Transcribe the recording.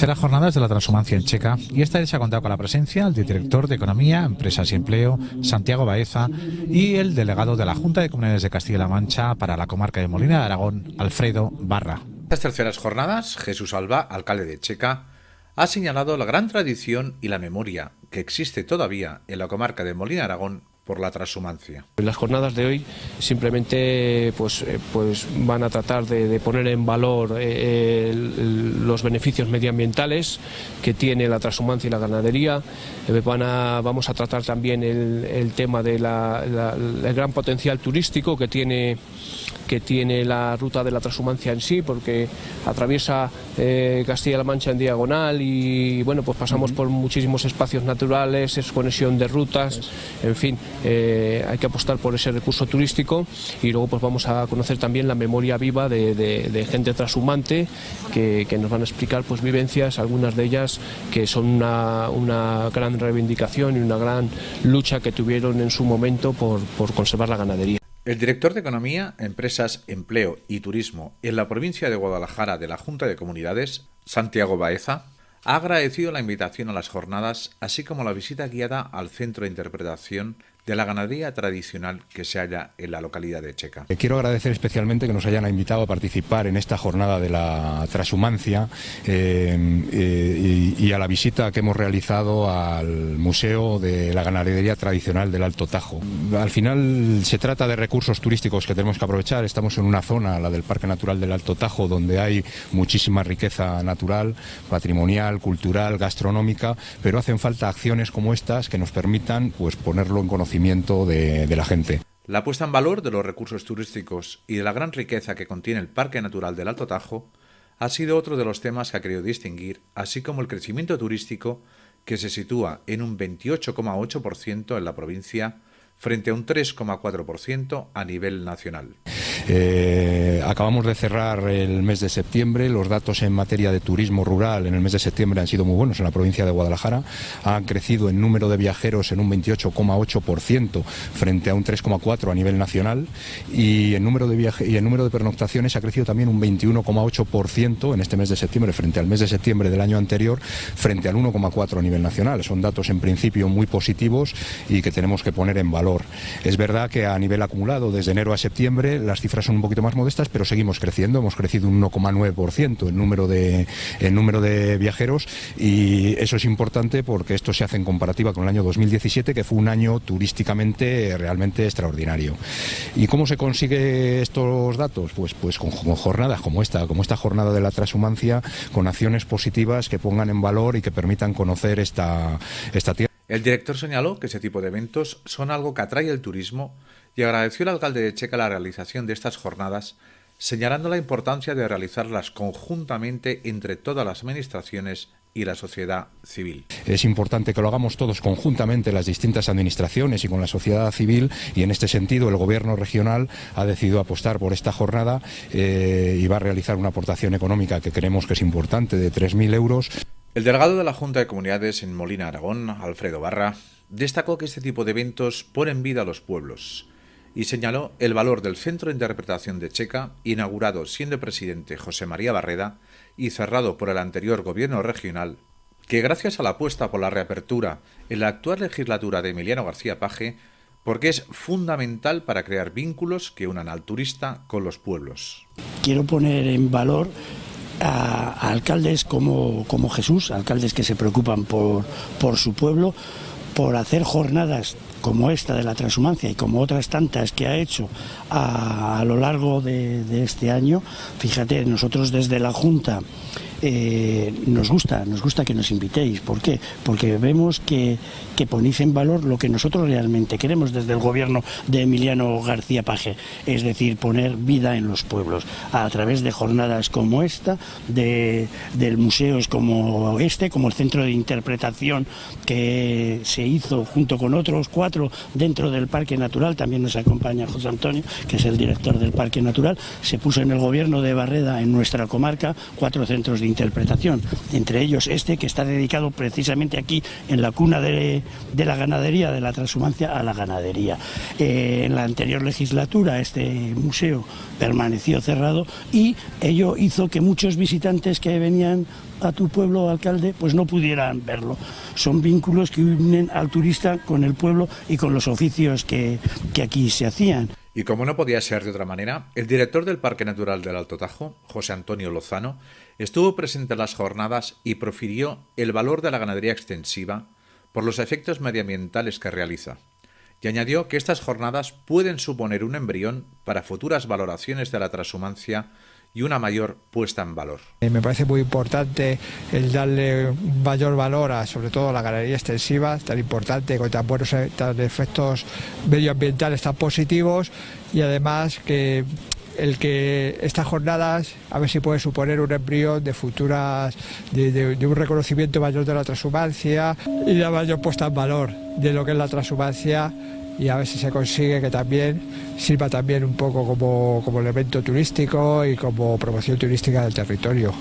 Terceras jornadas de la transhumancia en Checa y esta vez se ha contado con la presencia del director de Economía, Empresas y Empleo, Santiago Baeza, y el delegado de la Junta de Comunidades de Castilla-La Mancha para la comarca de Molina de Aragón, Alfredo Barra. Estas terceras jornadas, Jesús Alba, alcalde de Checa, ha señalado la gran tradición y la memoria que existe todavía en la comarca de Molina de Aragón por la transhumancia. Las jornadas de hoy simplemente pues, eh, pues van a tratar de, poner en valor eh, los beneficios medioambientales que tiene la transhumancia y la ganadería. Eh, van a, vamos a tratar también el, tema del gran potencial turístico que tiene que tiene la ruta de la transhumancia en sí, porque atraviesa Castilla-La Mancha en diagonal y bueno, pues pasamos por muchísimos espacios naturales, es conexión de rutas, en fin, eh, hay que apostar por ese recurso turístico y luego pues vamos a conocer también la memoria viva de, gente transhumante que, nos van a explicar pues vivencias, algunas de ellas que son una, gran reivindicación y una gran lucha que tuvieron en su momento por, por conservar la ganadería. El director de Economía, Empresas, Empleo y Turismo en la provincia de Guadalajara de la Junta de Comunidades, Santiago Baeza, ha agradecido la invitación a las jornadas, así como la visita guiada al Centro de Interpretación de la ganadería tradicional que se halla en la localidad de Checa. Eh, quiero agradecer especialmente que nos hayan invitado a participar en esta jornada de la transhumancia eh, eh, y, a la visita que hemos realizado al Museo de la Ganadería Tradicional del Alto Tajo. Al final se trata de recursos turísticos que tenemos que aprovechar. Estamos en una zona, la del Parque Natural del Alto Tajo, donde hay muchísima riqueza natural, patrimonial, cultural, gastronómica, pero hacen falta acciones como estas que nos permitan pues, ponerlo en conocimiento de, la gente. La puesta en valor de los recursos turísticos y de la gran riqueza que contiene el Parque Natural del Alto Tajo ha sido otro de los temas que ha querido distinguir, así como el crecimiento turístico que se sitúa en un 28,8% en la provincia frente a un 3,4% a nivel nacional. Eh, acabamos de cerrar el mes de septiembre, los datos en materia de turismo rural en el mes de septiembre han sido muy buenos en la provincia de Guadalajara, han crecido en número de viajeros en un 28,8% frente a un 3,4% a nivel nacional y el número de viaje y el número de pernoctaciones ha crecido también un 21,8% en este mes de septiembre frente al mes de septiembre del año anterior frente al 1,4% a nivel nacional. Son datos en principio muy positivos y que tenemos que poner en valor. Es verdad que a nivel acumulado desde enero a septiembre las cifras son un poquito más modestas, pero seguimos creciendo. Hemos crecido un 1,9% en número de número de viajeros y eso es importante porque esto se hace en comparativa con el año 2017, que fue un año turísticamente realmente extraordinario. ¿Y cómo se consigue estos datos? Pues pues con, jornadas como esta, como esta jornada de la transhumancia, con acciones positivas que pongan en valor y que permitan conocer esta esta tierra. El director señaló que ese tipo de eventos son algo que atrae el turismo y agradeció al alcalde de Checa la realización de estas jornadas, señalando la importancia de realizarlas conjuntamente entre todas las administraciones y la sociedad civil. Es importante que lo hagamos todos conjuntamente, las distintas administraciones y con la sociedad civil, y en este sentido el Gobierno regional ha decidido apostar por esta jornada eh, y va a realizar una aportación económica que creemos que es importante de 3.000 euros. El delegado de la Junta de Comunidades en Molina, Aragón, Alfredo Barra, destacó que este tipo de eventos ponen vida a los pueblos y señaló el valor del Centro de Interpretación de Checa, inaugurado siendo presidente José María Barreda y cerrado por el anterior gobierno regional, que gracias a la apuesta por la reapertura en la actual legislatura de Emiliano García Paje, porque es fundamental para crear vínculos que unan al turista con los pueblos. Quiero poner en valor a, alcaldes como, como Jesús, alcaldes que se preocupan por, por su pueblo, por hacer jornadas como esta de la transhumancia y como otras tantas que ha hecho a, lo largo de, este año, fíjate, nosotros desde la Junta eh, nos gusta, nos gusta que nos invitéis. ¿Por qué? Porque vemos que, ponéis en valor lo que nosotros realmente queremos desde el gobierno de Emiliano García Paje, es decir, poner vida en los pueblos a través de jornadas como esta, de, de museos como este, como el centro de interpretación que se hizo junto con otros cuatro dentro del Parque Natural, también nos acompaña José Antonio, que es el director del Parque Natural, se puso en el gobierno de Barreda, en nuestra comarca, cuatro centros de interpretación, entre ellos este que está dedicado precisamente aquí en la cuna de, la ganadería, de la transhumancia a la ganadería. Eh, en la anterior legislatura este museo permaneció cerrado y ello hizo que muchos visitantes que venían a tu pueblo, alcalde, pues no pudieran verlo. Son vínculos que unen al turista con el pueblo y con los oficios que, que aquí se hacían. Y como no podía ser de otra manera, el director del Parque Natural del Alto Tajo, José Antonio Lozano, estuvo presente en las jornadas y profirió el valor de la ganadería extensiva por los efectos medioambientales que realiza. Y añadió que estas jornadas pueden suponer un embrión para futuras valoraciones de la transhumancia y una mayor puesta en valor. Eh, me parece muy importante el darle mayor valor a sobre todo a la ganadería extensiva, tan importante, con tan buenos eh, efectos medioambientales tan positivos y además que el que estas jornadas a ver si puede suponer un embrión de futuras de, un reconocimiento mayor de la transhumancia y de mayor puesta en valor de lo que es la transhumancia y a ver si se consigue que también sirva también un poco como, como elemento turístico y como promoción turística del territorio.